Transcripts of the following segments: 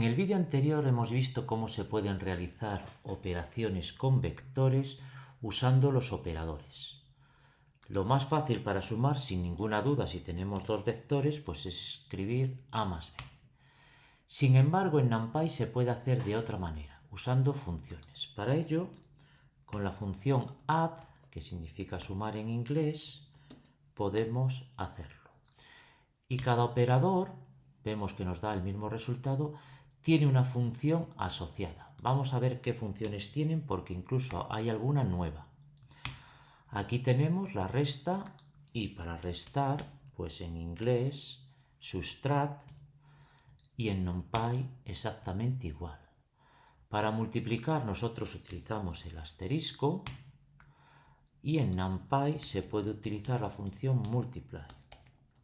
En el vídeo anterior hemos visto cómo se pueden realizar operaciones con vectores usando los operadores. Lo más fácil para sumar, sin ninguna duda, si tenemos dos vectores, pues es escribir a más b. Sin embargo, en NumPy se puede hacer de otra manera, usando funciones. Para ello, con la función add, que significa sumar en inglés, podemos hacerlo. Y cada operador, vemos que nos da el mismo resultado, tiene una función asociada. Vamos a ver qué funciones tienen porque incluso hay alguna nueva. Aquí tenemos la resta y para restar, pues en inglés, subtract y en NumPy exactamente igual. Para multiplicar nosotros utilizamos el asterisco y en NumPy se puede utilizar la función multiply.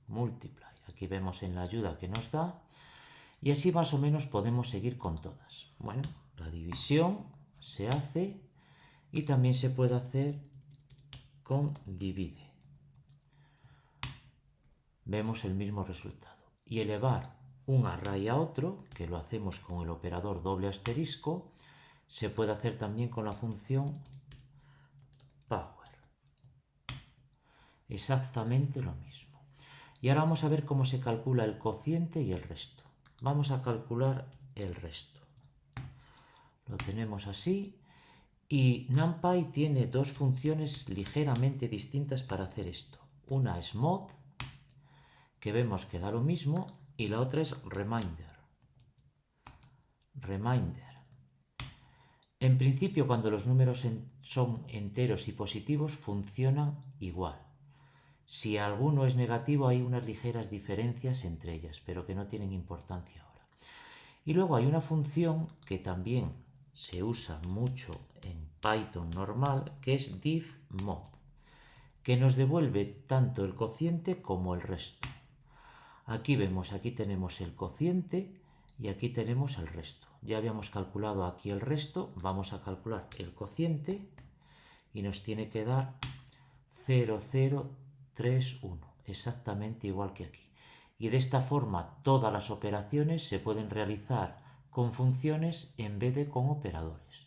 multiply. Aquí vemos en la ayuda que nos da y así más o menos podemos seguir con todas. Bueno, la división se hace y también se puede hacer con divide. Vemos el mismo resultado. Y elevar un array a otro, que lo hacemos con el operador doble asterisco, se puede hacer también con la función power. Exactamente lo mismo. Y ahora vamos a ver cómo se calcula el cociente y el resto. Vamos a calcular el resto. Lo tenemos así. Y NumPy tiene dos funciones ligeramente distintas para hacer esto. Una es mod, que vemos que da lo mismo, y la otra es reminder. Reminder. En principio, cuando los números son enteros y positivos, funcionan igual. Si alguno es negativo hay unas ligeras diferencias entre ellas, pero que no tienen importancia ahora. Y luego hay una función que también se usa mucho en Python normal, que es diffmod, que nos devuelve tanto el cociente como el resto. Aquí vemos, aquí tenemos el cociente y aquí tenemos el resto. Ya habíamos calculado aquí el resto, vamos a calcular el cociente y nos tiene que dar 0,0 3, 1, exactamente igual que aquí. Y de esta forma todas las operaciones se pueden realizar con funciones en vez de con operadores.